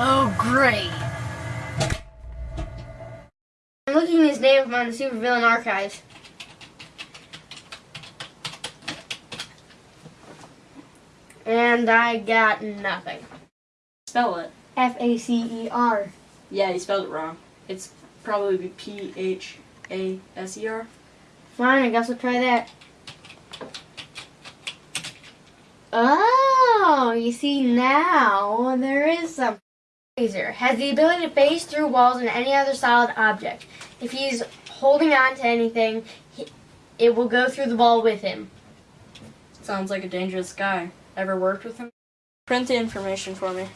Oh, great. I'm looking his name up on the supervillain archives. And I got nothing. Spell it. F A C E R. Yeah, you spelled it wrong. It's probably P H A S E R. Fine, I guess I'll try that. Oh, you see now there is some. Laser has the ability to phase through walls and any other solid object. If he's holding on to anything, he, it will go through the wall with him. Sounds like a dangerous guy. Ever worked with him? Print the information for me.